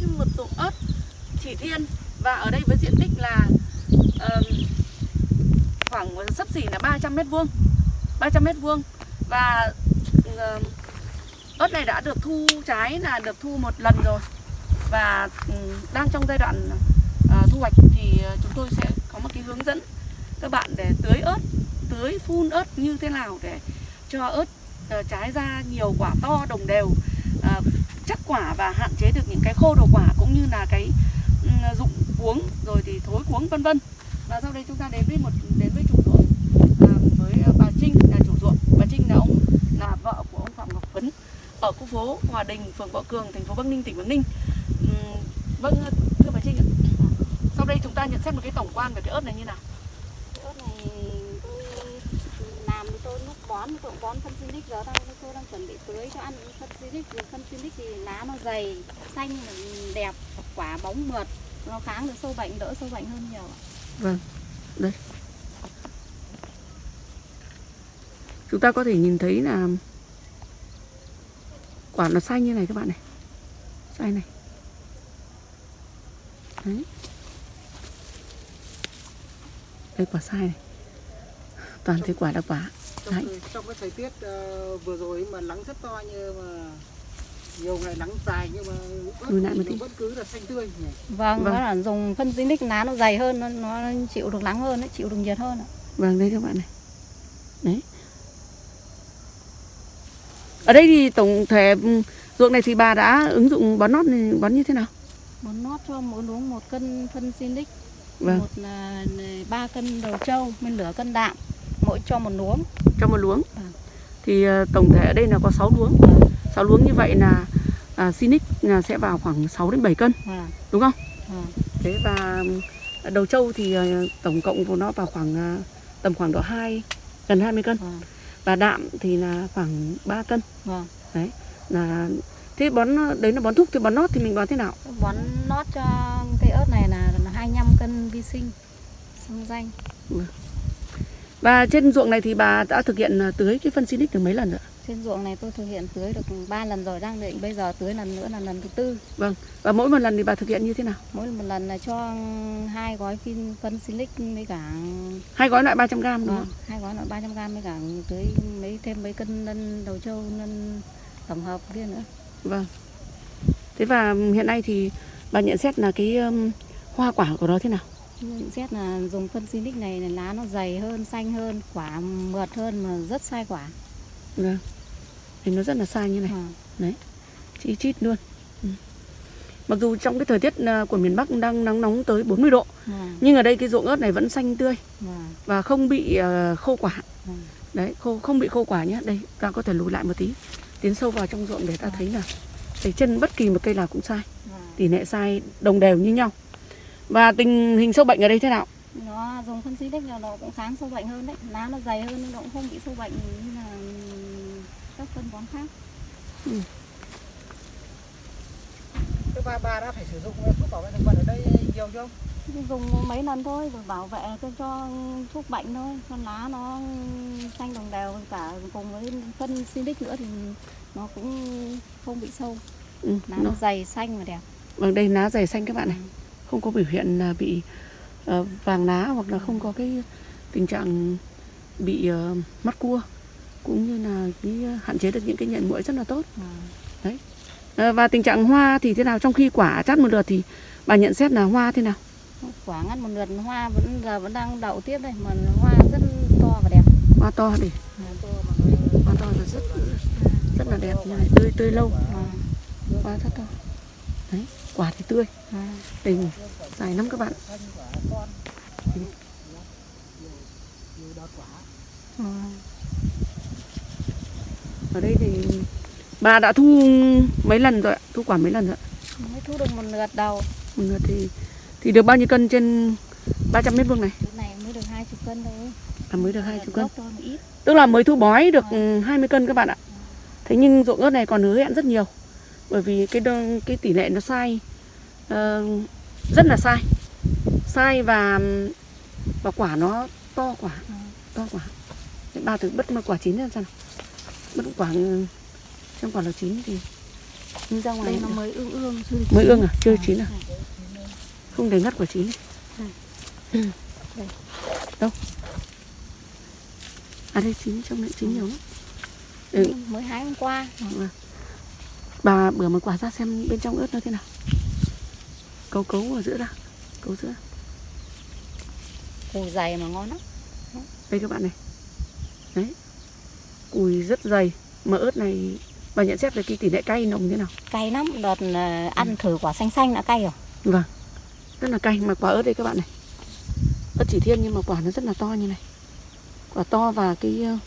đến một ruộng ớt chỉ thiên. Và ở đây với diện tích là uh, khoảng sấp xỉ là 300 mét vuông. 300 mét vuông. Và uh, ớt này đã được thu trái là được thu một lần rồi. Và uh, đang trong giai đoạn uh, thu hoạch thì ờ, chúng tôi sẽ có một cái hướng dẫn các bạn để tưới ớt tưới phun ớt như thế nào để cho ớt uh, trái ra nhiều quả to đồng đều uh, chắc quả và hạn chế được những cái khô đồ quả cũng như là cái ừ, dụng cuống rồi thì thối cuống vân vân. Và sau đây chúng ta đến với một đến với chủ ruộng à, với bà Trinh là chủ ruộng. Bà Trinh là ông là vợ của ông Phạm Ngọc Phấn ở khu phố Hòa Đình phường Võ Cường thành phố Bắc Ninh tỉnh Bắc Ninh. Uhm, vâng thưa bà Trinh ạ. Sau đây chúng ta nhận xét một cái tổng quan về cái ớt này như nào ớt này tôi làm thì tôi lúc bón tôi bón phân xinic giờ đang tôi đang chuẩn bị tưới cho ăn phân xinic. Phân xinic thì lá nó dày, xanh, đẹp, quả bóng mượt. Nó kháng được sâu bệnh, đỡ sâu bệnh hơn nhiều vâng đây. Chúng ta có thể nhìn thấy là quả nó xanh như này các bạn này. Xanh này. Đấy. Đây, quả sai này. Toàn thấy quả là quả trong, thời, trong cái thời tiết uh, vừa rồi mà nắng rất to như mà nhiều ngày nắng dài nhưng mà ớt nó vẫn cứ là xanh tươi nhỉ? vâng, Vâng. là dùng phân xinic lá nó dày hơn nó, nó chịu được nắng hơn nó chịu được nhiệt hơn ạ. Vâng đây các bạn này Đấy Ở đây thì tổng thể ừm, ruộng này thì bà đã ứng dụng bón nót này, bón như thế nào? Bón nót cho mỗi luống một cân phân xinic Vâng một là ba cân đầu trâu men lửa cân đạm mỗi cho một luống Cho một luống Vâng. Thì ờ, tổng thể ở đây là có 6 luống Vâng. 6 luống như vậy là à, Sinic là sẽ vào khoảng 6 đến 7 cân Vâng, đúng không? vâng. Thế và ừm, đầu trâu thì ờ, tổng cộng của nó vào khoảng à, tầm khoảng độ 2 gần 20 cân Vâng. và đạm thì là khoảng 3 cân Vâng. là thế bón đấy là bón thúc thì bón nót thì mình bón thế nào? bón nót cho cây ớt này là, là 25 cân vi sinh xăng danh Và trên ruộng này thì bà đã thực hiện à, tưới cái phân Sinic được mấy lần rồi? ạ? trên ruộng này tôi thực hiện tưới được 3 lần rồi đang định bây giờ tưới lần nữa là lần thứ tư Và mỗi một lần thì bà thực hiện như thế nào? mỗi một lần là cho hai gói phin phân silic với cả Hai gói loại 300 g đúng vâng, không? hai gói là 300 g với cả tưới mấy thêm mấy cân lân đầu trâu lân tổng hợp kia nữa Vâng. Thế và hiện nay thì bà nhận xét là cái um, hoa quả của nó thế nào? Nhận xét là dùng phân silic này là lá nó dày hơn xanh hơn quả mượt hơn mà rất sai quả Vâng. Thì nó rất là sai như này, Vâng. chi chít luôn. Ừ. Mặc dù trong cái thời tiết à, của miền Bắc đang nắng nóng tới 40 độ Vâng. Nhưng ở đây cái ruộng ớt này vẫn xanh tươi Vâng. Và không bị à, khô quả Vâng. Đấy, khô, không bị khô quả nhé Đây, ta có thể lùi lại một tí Tiến sâu vào trong ruộng để ta thấy là Thấy chân bất kỳ một cây nào cũng sai Vâng. Tỷ lệ sai đồng đều như nhau Và tình hình sâu bệnh ở đây thế nào? nó dùng phân silic là nó cũng kháng sâu bệnh hơn đấy. Lá nó dày hơn nhưng nó cũng không bị sâu bệnh như là các phân bón khác. Thế bà bà đã phải sử dụng thuốc bảo vệ thực vật ở đây nhiều chưa? Dùng mấy lần thôi rồi bảo vệ cho, cho thuốc bệnh thôi. Cho lá nó xanh đồng đều cả cùng với phân silic nữa thì nó cũng không bị sâu. Ừ, lá nó, nó dày xanh và đẹp. Vâng, đây lá dày xanh các bạn này Không có biểu hiện là bị ờ, vàng lá Hoặc là không có cái tình trạng bị ờ, mắt cua Cũng như là cái ờ, hạn chế được những cái nhận muỗi rất là tốt. À. Ờ, Và tình trạng hoa thì thế nào? Trong khi quả chắt một lượt thì bà nhận xét là hoa thế nào? quả ngắt một lượt hoa vẫn giờ vẫn đang đậu tiếp đây mà hoa rất to và đẹp. Hoa to để hoa to là rất rất là đẹp này tươi tươi lâu. À, hoa rất to đấy quả thì tươi. À. đây dài lắm các bạn. À. ở đây thì bà đã thu mấy lần rồi ạ? Thu quả mấy lần rồi ạ? Mới thu được một lượt đầu. Một lượt thì thì được bao nhiêu cân trên 300 mét vuông này? Cái này mới được 20 cân thôi. À, mới được 20 cân. Tức là mới thu bói được ừ, 20 cân các bạn ạ. Thế nhưng ruộng ớt này còn hứa hẹn rất nhiều bởi vì cái đơn, cái tỷ lệ nó sai. Ờ, rất là sai. Sai và và quả nó to quả to quả ba thử bất mà quả chín ra nào? Bất quả xem quả nào chín thì Nhưng ra ngoài đây nó mới ương ương chưa mới ương à? Chưa À, chín à? Không để ngắt quả chín. Ừ. Đây. đâu? À đây chín trong này chín nhiều lắm. Ừ. mới hái hôm qua bà bữa một quả ra xem bên trong ớt nó thế nào. Cấu cấu ở giữa ra. Cấu giữa. Củ dày mà ngon lắm. Đây các bạn này. Đấy. Cùi rất dày. Mà ớt này bà nhận xét về cái tỷ lệ cay nồng thế nào? Cay lắm. Đợt ờ, ăn thử quả xanh xanh đã cay rồi. Vâng. Rất là cay. Mà quả ớt đây các bạn này. Ớt chỉ thiên nhưng mà quả nó rất là to như này. Quả to và cái ờ,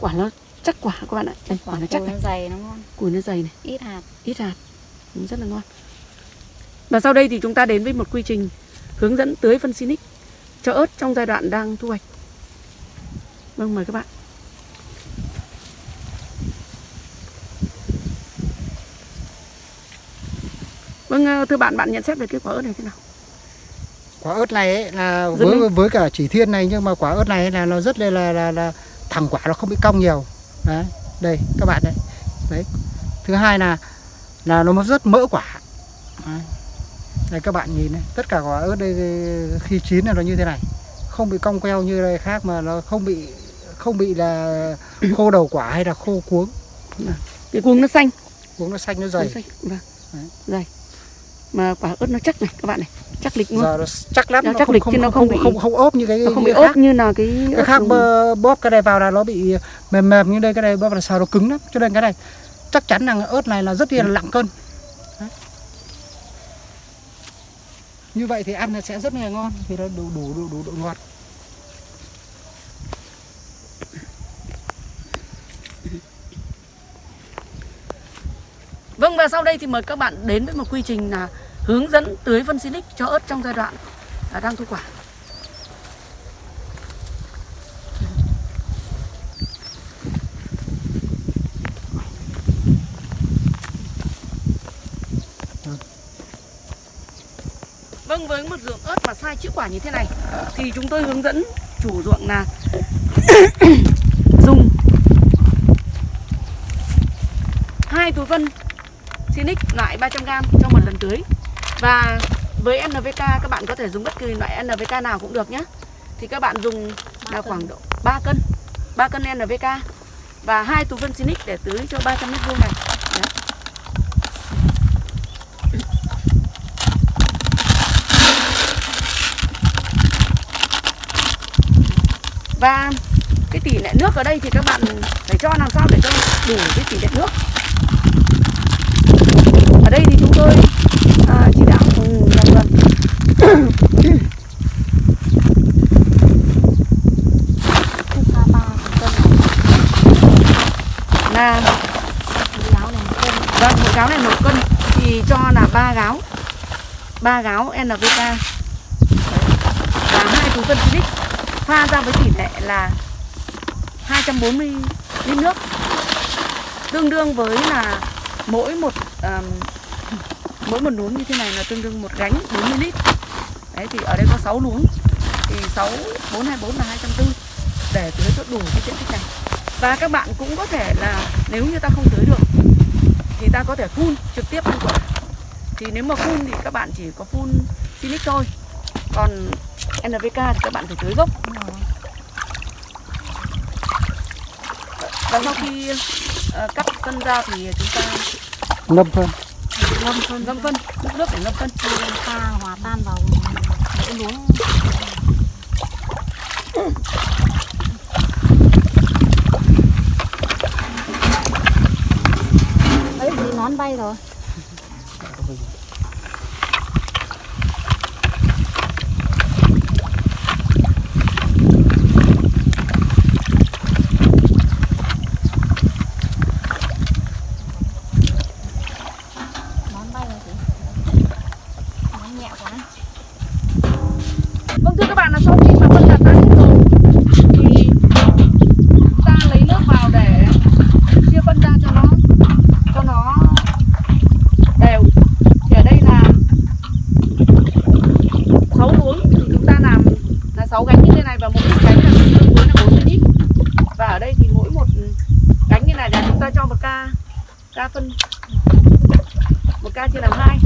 quả nó chắc quả các bạn ạ. Đây quả nó chắc này. nó dày nó ngon. Cùi nó dày này. Ít hạt. Ít hạt. Ừ, rất là ngon. Và sau đây thì chúng ta đến với một quy trình hướng dẫn tưới phân Sinic cho ớt trong giai đoạn đang thu hoạch. Vâng mời các bạn. Vâng ờ, thưa bạn bạn nhận xét về cái quả ớt này thế nào? Quả ớt này ấy là với với cả chỉ thiên này nhưng mà quả ớt này là nó rất là là là, là thẳng quả nó không bị cong nhiều đấy đây các bạn đấy đấy thứ hai là là nó rất mỡ quả. Đấy. đây các bạn nhìn này tất cả quả ớt đây khi chín là nó như thế này. Không bị cong queo như đây khác mà nó không bị không bị là khô đầu quả hay là khô cuống. Cái cuống nó xanh. Cuống nó xanh nó nó dày xanh vâng. Đấy. dày mà quả ớt nó chắc này các bạn này. Chắc lịch luôn. Giờ nó chắc lắm Nó nó chắc không lịch không, chứ nó không, không bị- không, không ốp như cái nó không bị ốp như là cái cái khác bơ, bóp cái này vào là nó bị mềm mềm như đây cái này bóp là sao nó cứng lắm. Cho nên cái này chắc chắn là ớt này là rất là nặng cân. Đấy. như vậy thì ăn là sẽ rất là ngon vì nó đủ đủ đủ đủ độ ngọt Vâng và sau đây thì mời các bạn đến với một quy trình là hướng dẫn tưới phân Sinic cho ớt trong giai đoạn à, đang thu quả. Vâng với một ruộng ớt mà sai chữ quả như thế này thì chúng tôi hướng dẫn chủ ruộng là dùng hai túi phân Sinic loại 300g trong một lần tưới. Và với NPK các bạn có thể dùng bất kỳ loại NPK nào cũng được nhé. Thì các bạn dùng là khoảng độ 3 cân 3 cân NPK và hai túi phân Sinic để tưới cho 300 mét vuông này. Đấy. và cái tỷ lệ nước ở đây thì các bạn phải cho làm sao để cho đủ cái tỷ lệ nước ở đây thì chúng tôi à, chỉ đạo ừ, vâng, vâng. Ba một cân là này một cân vâng một gáo này một cân. Thì cho là ba gáo. Ba gáo NPK và hai túi phân Silic pha ra với tỷ lệ là 240 lít nước. Tương đương với là mỗi một um, mỗi một luống như thế này là tương đương một gánh 40 lít. Đấy thì ở đây có 6 luống. Thì 6 424 là 240 để tưới cho đủ cái diện tích này. Và các bạn cũng có thể là nếu như ta không tưới được thì ta có thể phun trực tiếp lên quả. Thì nếu mà phun thì các bạn chỉ có phun Silic thôi. Còn NPK thì các bạn phải tưới gốc. Và sau khi uh, cắt phân ra thì chúng ta ngâm thôi ngâm phân ngâm phân múc nước để ngâm phân pha hòa tan vào mỗi luống ấy thì nón bay rồi nón bay rồi chị nón nhẹ quá vâng thưa các bạn là sau khi mà phân đạt ra hết rồi thì chúng ta lấy nước vào để chia phân ra cho nó cho nó đều thì ở đây là 6 luống thì chúng ta làm là 6 gánh như thế này và mỗi một gánh là tương với là 40 lít và ở đây thì mỗi một gánh như này là chúng ta cho một ca ca phân. Ca chia làm hai.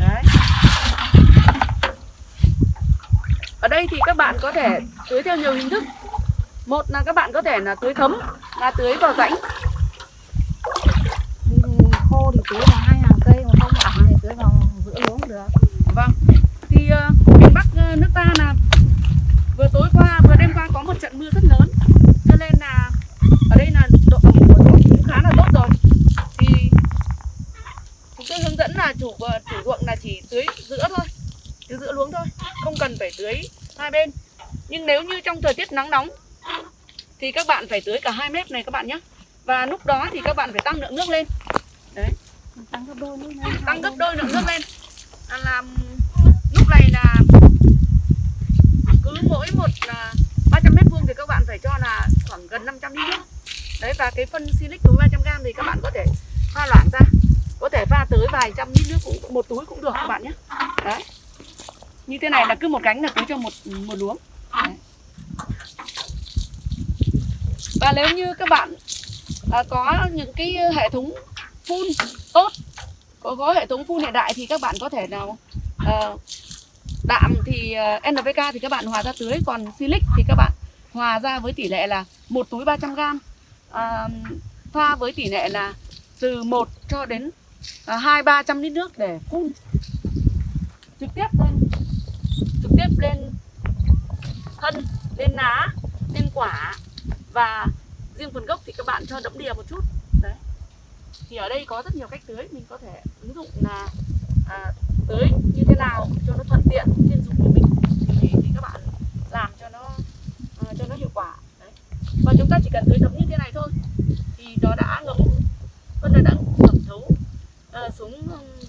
Đấy. Ở đây thì các bạn có thể tưới theo nhiều hình thức. Một là các bạn có thể là tưới thấm là tưới vào rãnh. Khô thì tưới vào hai hàng cây mà không ẩm thì tưới vào giữa luống được. Vâng. Thì ờ, miền bắc ờ, nước ta là vừa tối qua vừa đêm qua có một trận mưa rất lớn. Cho nên là ở đây là độ ẩm của ruộng cũng khá là tốt rồi. Thì chúng tôi hướng dẫn là chủ ờ, chủ ruộng là chỉ tưới giữa thôi. Tưới giữa luống thôi không cần phải tưới hai bên. Nhưng nếu như trong thời tiết nắng nóng thì các bạn phải tưới cả hai mép này các bạn nhé và lúc đó thì các bạn phải tăng lượng nước lên. Tăng gấp đôi nữa nha. Tăng gấp đôi lượng nước lên. Là làm lúc này là cứ mỗi một à, 300 mét vuông thì các bạn phải cho là khoảng gần 500 lít nước. Đấy và cái phân silic túi 300 gram thì các bạn có thể pha loãng ra. Có thể pha tới vài trăm lít nước cũng một túi cũng được các bạn nhé. Đấy. Như thế này là cứ một cánh là cứ cho một một luống. Đấy. và nếu như các bạn à, có những cái hệ thống phun tốt có, có hệ thống phun hiện đại thì các bạn có thể nào à, đạm thì ờ, NPK thì các bạn hòa ra tưới còn silic thì các bạn hòa ra với tỷ lệ là một túi 300 gram à, pha với tỷ lệ là từ 1 cho đến à, hai ba trăm lít nước để phun trực tiếp lên trực tiếp lên thân lên lá lên quả. Và riêng phần gốc thì các bạn cho đẫm đìa một chút. Đấy. Thì ở đây có rất nhiều cách tưới mình có thể ứng dụng là à, tưới như thế nào cho nó thuận tiện trên dụng của mình thì, thì các bạn làm cho nó à, cho nó hiệu quả. Đấy. và chúng ta chỉ cần tưới thấm như thế này thôi thì nó đã ngấm phân nó đã ngấm thấu à, xuống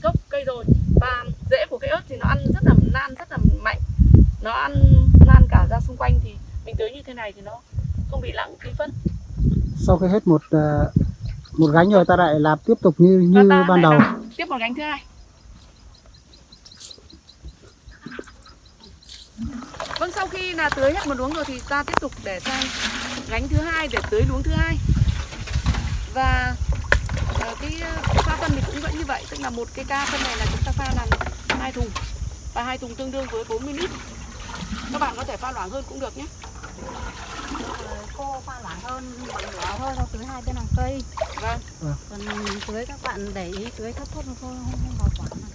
gốc cây rồi. Và rễ của cây ớt thì nó ăn rất là nan rất là mạnh. Nó ăn lan cả ra xung quanh thì mình tưới như thế này thì nó không bị lãng phí phân. Sau khi hết một ờ, một gánh rồi ta lại làm tiếp tục như như ban đầu. làm tiếp một gánh thứ hai vâng sau khi là tưới hết một luống rồi thì ta tiếp tục để sang gánh thứ hai để tưới luống thứ hai. Và ờ, cái ờ, pha phân thì cũng vẫn như vậy tức là một cái ca phân này là chúng ta pha làm hai thùng và hai thùng tương đương với 40 lít. Các bạn có thể pha loãng hơn cũng được nhé. Khô pha loãng hơn một nửa thôi tưới hai bên hàng cây. Vâng. Còn tưới các bạn để ý tưới thấp thấp thôi không không bảo quản là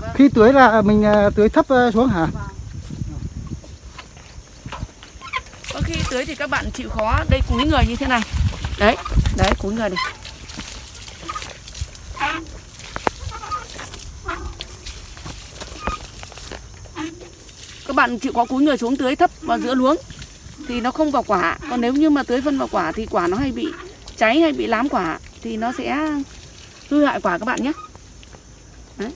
được. Khi tưới là mình ờ, tưới thấp xuống hả? Vâng Có khi tưới thì các bạn chịu khó. Đây, cúi người như thế này. Đấy đấy, cúi người này. Các bạn chịu khó cúi người xuống tưới thấp vào giữa luống thì nó không vào quả. Còn nếu như mà tưới phân vào quả thì quả nó hay bị cháy hay bị lám quả thì nó sẽ hư hại quả các bạn nhé. Đấy.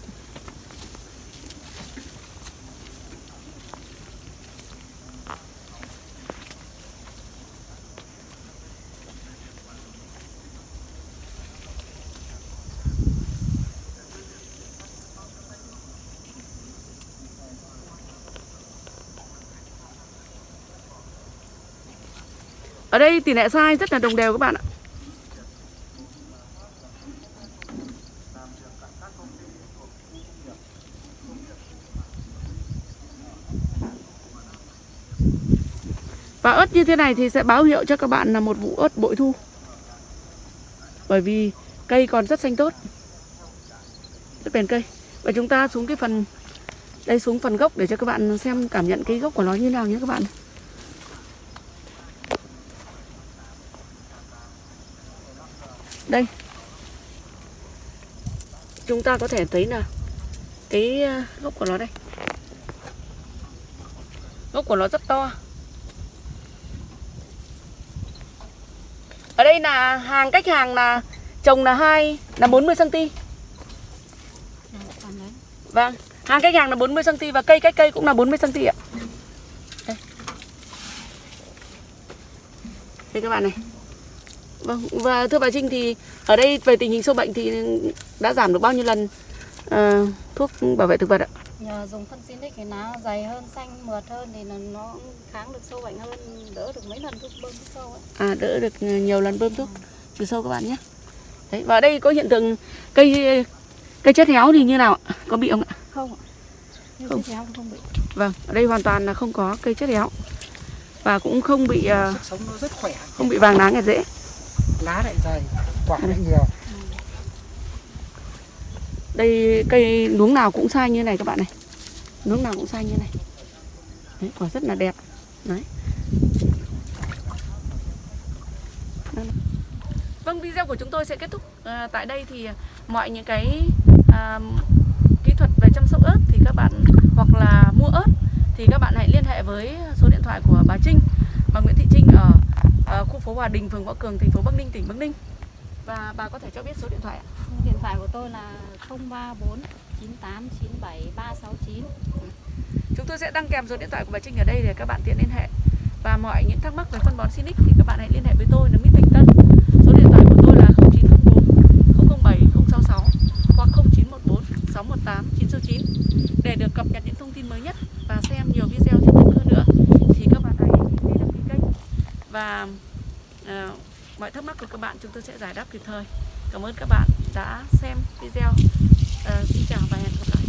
Ở đây tỷ lệ sai rất là đồng đều các bạn ạ. Và ớt như thế này thì sẽ báo hiệu cho các bạn là một vụ ớt bội thu. Bởi vì cây còn rất xanh tốt. Rất bền cây. Và chúng ta xuống cái phần, đây xuống phần gốc để cho các bạn xem cảm nhận cái gốc của nó như nào nhé các bạn. Đây. Chúng ta có thể thấy là cái ờ, gốc của nó đây. Gốc của nó rất to. Ở đây là hàng, cách hàng là trồng là hai, là 40 cm vâng hàng cách hàng là 40 cm và cây cách cây cũng là 40 cm ạ. Đây. Đây các bạn này. Vâng, và thưa bà Trinh thì ở đây về tình hình sâu bệnh thì đã giảm được bao nhiêu lần ờ, thuốc bảo vệ thực vật ạ? nhờ dùng phân xinic thì lá dày hơn xanh mượt hơn thì nó, nó kháng được sâu bệnh hơn đỡ được mấy lần thuốc bơm thuốc sâu ấy À đỡ được nhiều lần bơm thuốc trừ sâu các bạn nhé. Đấy, và ở đây có hiện tượng cây Cây chết héo thì như nào ạ? Có bị không ạ? không ạ Cây Không. chết héo không bị Vâng, ở đây hoàn toàn là không có cây chết héo và cũng không bị sức sống nó rất khỏe không bị vàng lá nghẹt rễ. Lá lại dày quả lại nhiều Đây cây luống nào cũng sai như này các bạn này. Luống nào cũng sai như này. Đấy, quả rất là đẹp. Đấy. Vâng, video của chúng tôi sẽ kết thúc ờ, tại đây thì mọi những cái à, kỹ thuật về chăm sóc ớt thì các bạn hoặc là mua ớt thì các bạn hãy liên hệ với số điện thoại của bà Trinh, bà Nguyễn Thị Trinh ở, ờ, khu phố Hòa Đình, phường Võ Cường, thành phố Bắc Ninh, tỉnh Bắc Ninh. Và bà có thể cho biết số điện thoại ạ? điện thoại của tôi là 034 98 97 369 Chúng tôi sẽ đăng kèm số điện thoại của bà Trinh ở đây để các bạn tiện liên hệ. Và mọi những thắc mắc về phân bón Sinic thì các bạn hãy liên hệ với tôi là Mít Thành Tân. Số điện thoại của tôi là 0904 007 066 hoặc 0914 618 969 để được cập nhật những thông và uh, mọi thắc mắc của các bạn chúng tôi sẽ giải đáp kịp thời. Cảm ơn các bạn đã xem video. Uh, xin chào và hẹn gặp lại.